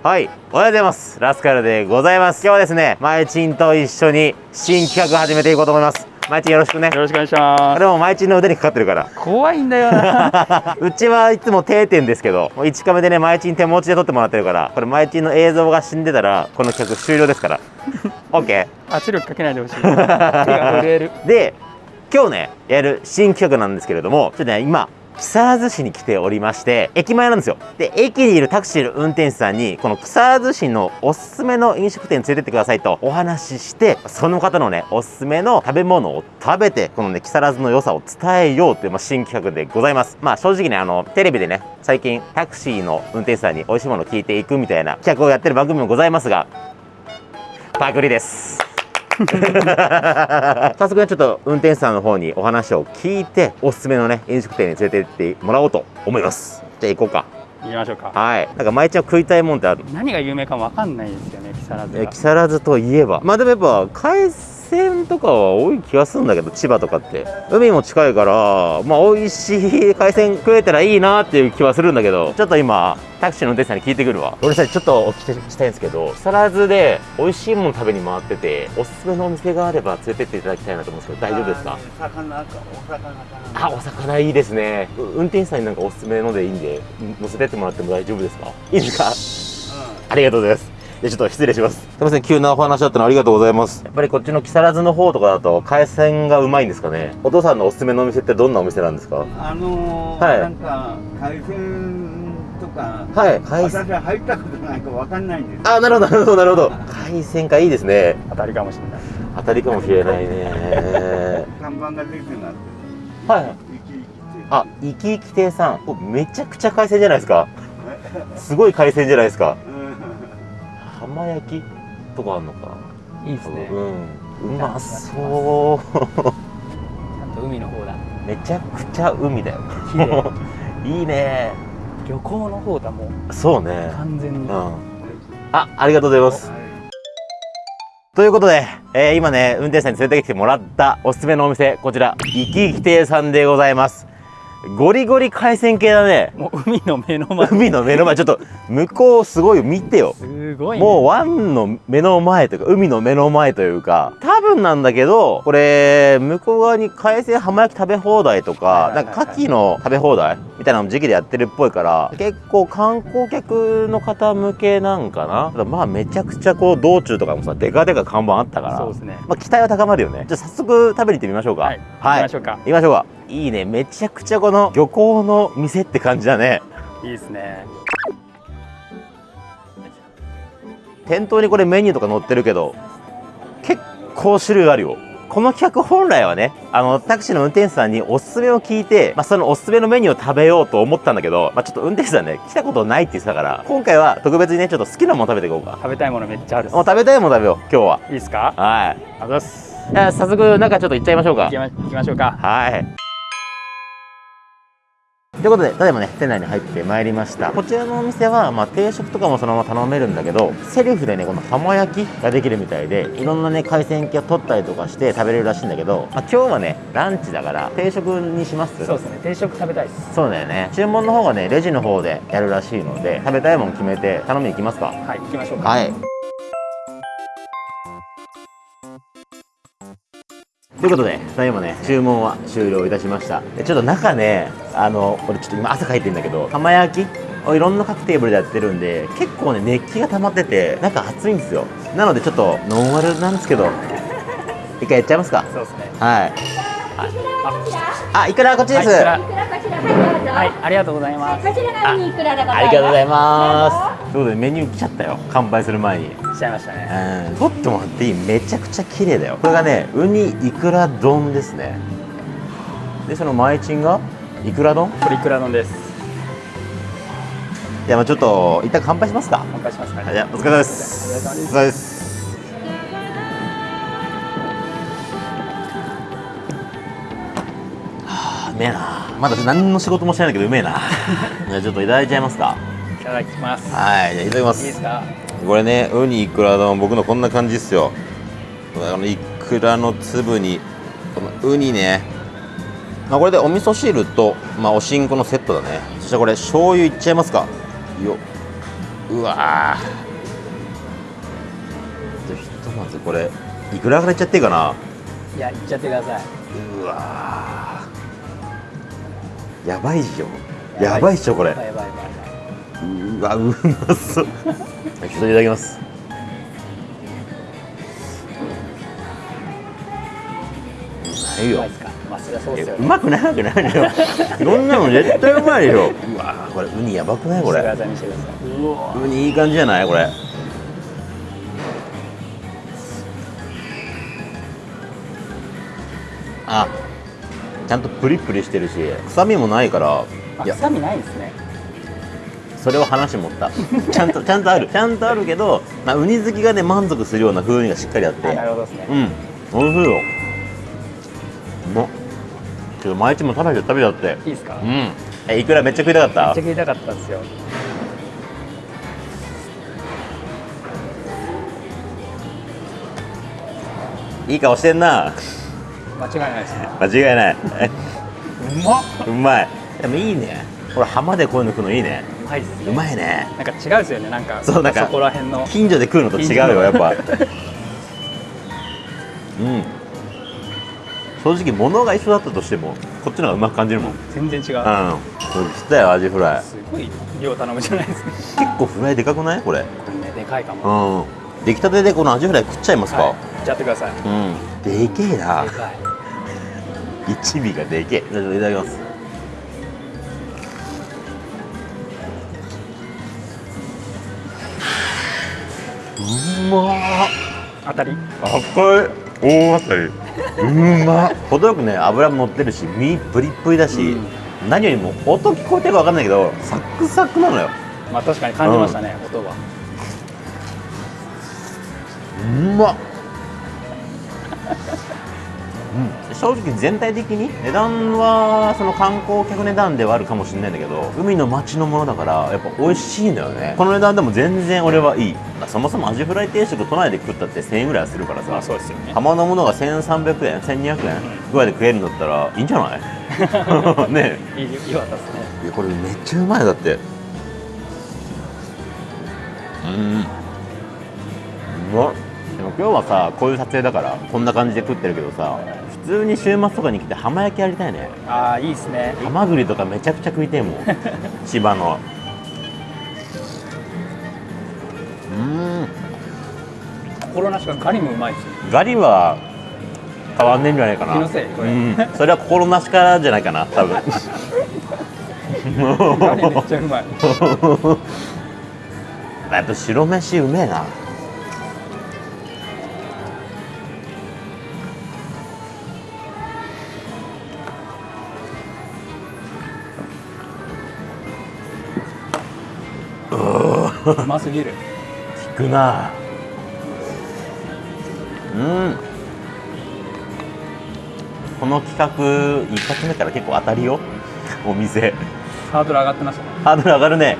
はい、おはようございます。ラスカルでございます。今日はですね、まいちんと一緒に新企画始めていこうと思います。まいちんよろしくね。よろしくお願いしまでもまいちんの腕にかかってるから。す。怖いんだよな。うちはいつも定点ですけど、もう1カメでね、まいちん手持ちで撮ってもらってるから、これまいちんの映像が死んでたら、この企画終了ですから。OK。圧力かけないでほしい。手が震える。で今日ねやる新企画なんですけれどもちょっとね今木更津市に来ておりまして駅前なんですよ。で駅にいるタクシーの運転手さんにこの木更津市のおすすめの飲食店連れてってくださいとお話ししてその方のねおすすめの食べ物を食べてこのね木更津の良さを伝えようという、まあ、新企画でございます。まあ正直ねあのテレビでね最近タクシーの運転手さんに美味しいものを聞いていくみたいな企画をやってる番組もございますがパクリです。早速ねちょっと運転手さんの方にお話を聞いておすすめのね飲食店に連れて行ってもらおうと思います。じゃあ行こうか。行きましょうか。はい。なんか毎日は食いたいもんってある何が有名かわかんないですよね、木更津。木更津といえば。まあでもやっぱ海鮮とかは多い気がするんだけど千葉とかって。海も近いからまあ美味しい海鮮食えたらいいなっていう気はするんだけどちょっと今タクシーの運転手さんに聞いてくるわ。俺さちょっとお聞きしたいんですけど木更津で美味しいもの食べに回ってておすすめのお店があれば連れてっていただきたいなと思うんですけど大丈夫ですか？魚かお魚かな。あ、お魚いいですね。う運転手さんになんかおすすめのでいいんで、乗せてってもらっても大丈夫ですか？いいですか？ありがとうございます。でちょっと失礼します。すみません、急なお話だったのありがとうございます。やっぱりこっちの木更津の方とかだと海鮮がうまいんですかね。お父さんのおすすめのお店ってどんなお店なんですか？あのーはいなんか海鮮とかはい、海鮮。私は入ったことないかわかんないんですあ、なるほど、なるほど、なるほど。海鮮かいいですね。当たりかもしれない。当たりかもしれないね。看板が出てなってはい。あ、生き生き亭さん。おめちゃくちゃ海鮮じゃないですか。すごい海鮮じゃないですか。うん浜焼きとかあんのかな。いいですね。うん、うまそう。ちゃんと海の方だ。めちゃくちゃ海だよ。綺麗。いいね。旅行の方だもうそうね。完全に。うん。あ、ありがとうございます。はいということで、えー今ね、運転手さんに連れてきてもらったおすすめのお店、こちら、生き生き亭さんでございます。ゴリゴリ海鮮系だね。もう海の目の前。海の目の前、ちょっと、向こうすごいよ、見てよ。すごい、ね。もう湾の目の前というか海の目の前というか多分なんだけどこれ向こう側に海鮮浜焼き食べ放題とかなんか牡蠣の食べ放題みたいなの時期でやってるっぽいから結構観光客の方向けなんかな？ただまあめちゃくちゃこう道中とかもさデカデカ看板あったからそうですね。まあ期待は高まるよねじゃあ早速食べに行ってみましょうかはい。行はいきましょうか。行きましょうかいいねめちゃくちゃこの漁港の店って感じだねいいですね。店頭にこれメニューとか載ってるけど結構種類あるよこの企画本来はねあのタクシーの運転手さんにおすすめを聞いて、まあ、そのおすすめのメニューを食べようと思ったんだけど、まあ、ちょっと運転手さんね来たことないって言ってたから今回は特別にねちょっと好きなもの食べていこうか。食べたいものめっちゃあるもう食べたいもの食べよう今日は。いいですか？はい。ありがとうございます。じゃあ早速中ちょっと行っちゃいましょうか。行きましょうか。はい。ということで、ただいまね、店内に入ってまいりました。こちらのお店は、まあ、定食とかもそのまま頼めるんだけど、セルフでね、この浜焼きができるみたいで、いろんなね、海鮮系を取ったりとかして食べれるらしいんだけど、まあ、今日はね、ランチだから、定食にします？そうですね。定食食べたいです。そうだよね。注文の方がね、レジの方でやるらしいので、食べたいもの決めて頼みに行きますか？はい。行きましょうか。はい。ということで、ただいまね、注文は終了いたしました。でちょっと中ね、あの、俺ちょっと今汗かいてるんだけど、浜焼き？をいろんな各テーブルでやってるんで、結構ね、熱気が溜まってて、中熱いんですよ。なのでちょっとノンアルなんですけど、一回やっちゃいますか。そうですね。はい。あ、いくら？こっちです。はい、こちら？こちらこちらでございます。はい、ありがとうございます。こちらがウニいくらでございます。ありがとうございます。ということでメニュー来ちゃったよ。乾杯する前に。しちゃいましたね。うん、取ってもらっていいめちゃくちゃ綺麗だよこれがねウニイクラ丼ですねでその前チンが？イクラ丼？これいくら丼です。じゃあまあちょっと一旦乾杯しますか。乾杯しますかはいじゃあお疲れ様です。お疲れ様です。あうめえな。まだ何の仕事もしてないんだけどうめえな。じゃあちょっといただいちゃいますか。いただきます。はいじゃあいただきまいいですすか？これねウニイクラ丼僕のこんな感じっすよ。あのイクラの粒にこのウニねまあこれでお味噌汁と、まあ、おしんこのセットだね。そしてこれ醤油いっちゃいますか。ようわー。ひとまずこれいくらからいっちゃっていいかな。いや、行っちゃってください。うわー。やばいっしょ。やばいっしょこれ。うわうまそう。ちょっといただきますうまいようまくないわけないよ。いろんなの絶対うまいよ。うわーこれウニやばくない？これ。ウニいい。感じじゃないこれ。あちゃんとプリプリしてるし臭みもないから。臭みないんですね。それを話持った。ちゃんとちゃんとある。ちゃんとあるけど、まあ、ウニ好きがね満足するような風味がしっかりあって。あなるほどですね。うん。おいしいよちょっと毎日も食べて食べちゃっていいですか？うめっんえいくら？めっちゃ食いたかった？ちゃ食いたかったんですよ。いい顔してんな間違いないですね。間違いないうまっ。うまいでもいいねこれ浜でこういうの食うのいいねうまいっすね。うまいねなんか違うですよね。なんか。そうなんかそこら辺の。近所で食うのと違うよやっぱうん正直物が一緒だったとしてもこっちの方がうまく感じるもんうん全然違う。そう来たよアジフライすごい量頼むじゃないですか。結構フライでかくない？これこれね、でかいかも。うん出来たてでこのアジフライ食っちゃいますか、はい。行っちゃってください。うんでけえなでかい。一尾がでけえいただきますうまっ当たり。赤い大当たり。うま。っ程よくね油も乗ってるし身プリップリだし、何よりも音聞こえてるか分かんないけどサクサクなのよ。まあ、確かに感じましたね、音は。うま。っ、うん、正直全体的に値段はその観光客値段ではあるかもしれないんだけど海の町のものだからやっぱ美味しいんだよね。この値段でも全然俺はいい。そもそもアジフライ定食都内で食ったって1000円ぐらいはするからさ。まあ、そうですよね。浜のものが1300円1200円ぐらいで食えるんだったらいいんじゃない？ねいい、いいわですね。えいやこれめっちゃうまいだって。うん。うまっ。でも今日はさこういう撮影だからこんな感じで食ってるけどさ普通に週末とかに来て浜焼きやりたいね。ああ、いいですね。ハマグリとかめちゃくちゃ食いてえもん。千葉の。うん。心なしかガリもうまいですよ。ガリは変わんねえんじゃないかな。気のせいこれ。うん、それは心なしからじゃないかな多分。ガリめっちゃうまい。やっぱ白飯うめえなうますぎる。効くな。うん。この企画一発目から結構当たりよ。お店。ハードル上がってますよね。ハードル上がるね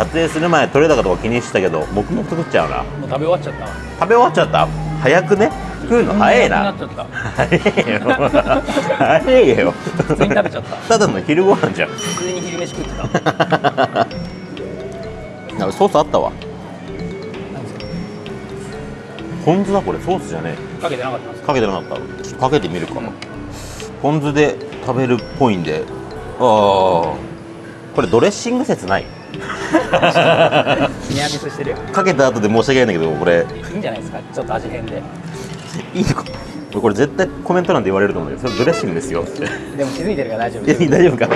撮影する前撮れ高とか気にしてたけど僕も作っちゃうな。もう食べ終わっちゃった。食べ終わっちゃった？早くね？食うの？早いな。早いよ早いよ。普通に食べちゃった。ただの昼ご飯じゃん。普通に昼飯食ってた。ソースあったわ。ポン酢だこれソースじゃねかけてなかったか？けてなかった。かけてみるか。な、ポン酢で食べるっぽいんで。ああこれドレッシング説ない？か。ニアミスしてるよ。かけた後で申し訳ないんだけどこれいいんじゃないですか？ちょっと味変で。いいのか？これ絶対コメント欄で言われると思うよそれドレッシングですよってでも気づいてるから大丈夫。大丈夫か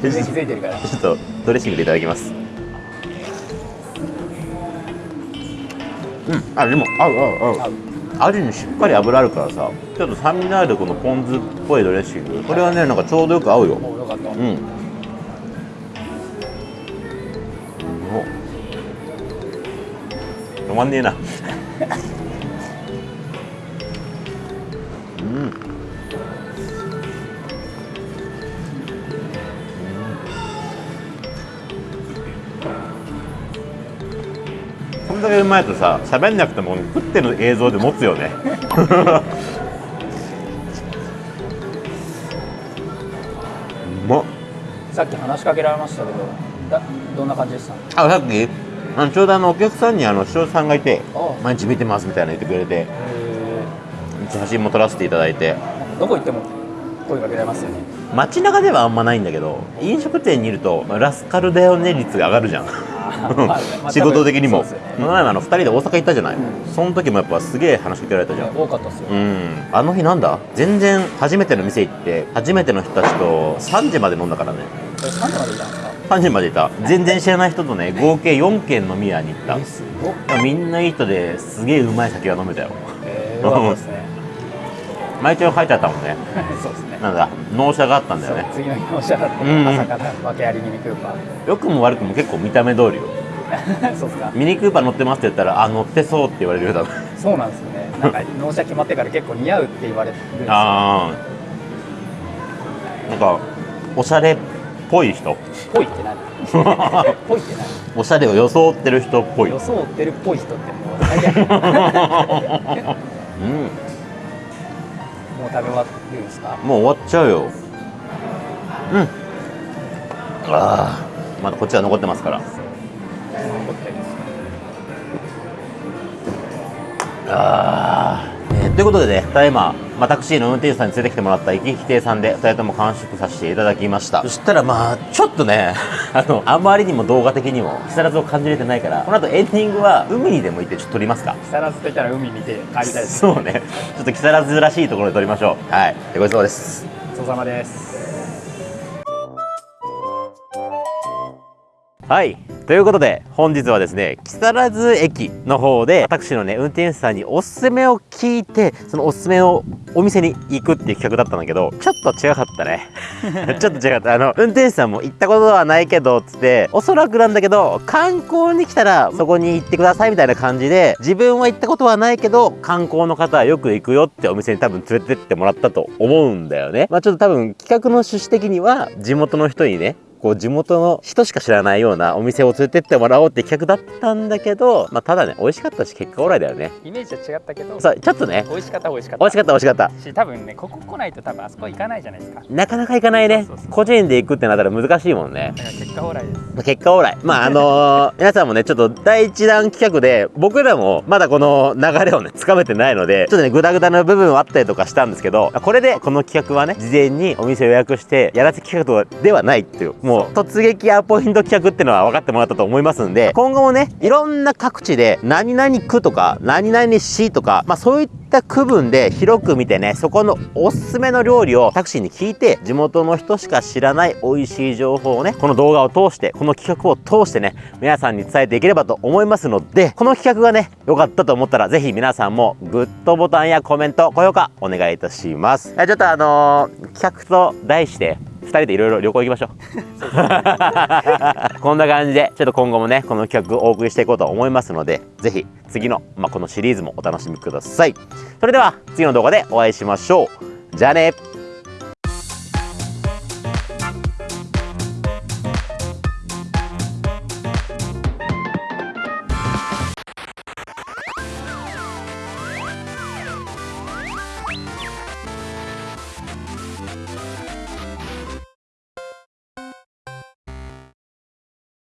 全然気づいてるから。ちょっとドレッシングでいただきますうんあでも合う合う合う合う味にしっかり油あるからさちょっと酸味のあるこのポン酢っぽいドレッシングこれはねなんかちょうどよく合うよもうよかった。うん止まんねえな。うん。んだけうまいとさ喋んなくても食ってる映像で持つよね。うまっ。さっき話しかけられましたけどだどんな感じでした？あさっきあのちょうどあのお客さんにあの視聴者さんがいてあ毎日見てますみたいなの言ってくれてえ。写真も撮らせていただいて。ーどこ行っても声かけられますよね。街中ではあんまないんだけど飲食店にいるとまあラスカルだよね率が上がるじゃん。仕事的にも。この前もあの2人で大阪行ったじゃない、うん。その時もやっぱすげえ話しかけられたじゃん。多かったっすよ、うん。あの日なんだ？全然初めての店行って初めての人たちと3時まで飲んだからね。え3時までいたんですか？3時までいた。全然知らない人とね合計4軒飲み屋に行った。みんないい人ですげえうまい酒が飲めたよ。えー、よかったですね。毎日書いてあったもんね。そうですね。なんだ納車があったんだよね。次の日の社だって、うん。うん朝から訳ありミニクーパ良くも悪くも結構見た目通りよ。ー そうですか。ミニクーパー乗ってますって言ったらあ乗ってそうって言われるよ多分そうなんですよね。なんか納車決まってから結構似合うって言われてるんですよ。ああなんかおしゃれっぽい人。ぽいって何？ぽいっておしゃれを装ってる人っぽい。何装ってるっぽい人ってもう最悪もううん。食べ終わるんですかもう終わっちゃうよ。うん。ああまだこっちは残ってますから。残ってるあー。えーということでね、ただいま、まあ、タクシーの運転手さんに連れてきてもらった行き来亭さんで、2人とも完食させていただきました。そしたらまあ、ちょっとね、あの、あまりにも動画的にも、木更津を感じれてないから、この後エンディングは、海にでも行ってちょっと撮りますか木更津といったら海見て帰りたいですそうね。ちょっと木更津らしいところで撮りましょう。はい。でごちそうさまです。ごちそうさまですはい。ということで、本日はですね、木更津駅の方で、私のね、運転手さんにおすすめを聞いて、そのおすすめのお店に行くっていう企画だったんだけど、ちょっと違かったね。ちょっと違った。あの、運転手さんも行ったことはないけど、つって、おそらくなんだけど、観光に来たら、そこに行ってくださいみたいな感じで、自分は行ったことはないけど、観光の方はよく行くよってお店に多分連れてってもらったと思うんだよね。まあちょっと多分、企画の趣旨的には、地元の人にね、こう地元の人しか知らないようなお店を連れてってもらおうって企画だったんだけど、まあ、ただね美味しかったし結果オーライだよね。イメージは違ったけど。さあちょっとね。美味しかった美味しかった。美味しかった美味しかった。し多分ねここ来ないと多分あそこ行かないじゃないですか。なかなか行かないね。そうそうそう。個人で行くってなったら難しいもんね。結果オーライです。結果オーライ。まああのー 皆さんもねちょっと第一弾企画で僕らもまだこの流れをねつかめてないのでちょっとねグダグダな部分はあったりとかしたんですけどこれでこの企画はね事前にお店予約してやらせ企画ではないっていうもう突撃アポイント企画っていうのは分かってもらったと思いますんで今後もねいろんな各地で何々区とか何々市とかまあそういった区分で広く見てねそこのおすすめの料理をタクシーに聞いて地元の人しか知らない美味しい情報をねこの動画を通してこの企画を通してね皆さんに伝えていければと思いますのでこの企画がね良かったと思ったらぜひ皆さんもグッドボタンやコメント高評価お願いいたします。はいちょっとあのー企画と題して2人でいろいろ旅行行きましょう。こんな感じでちょっと今後もねこの企画をお送りしていこうと思いますのでぜひ次の、まあ、このシリーズもお楽しみください。それでは次の動画でお会いしましょう。じゃあね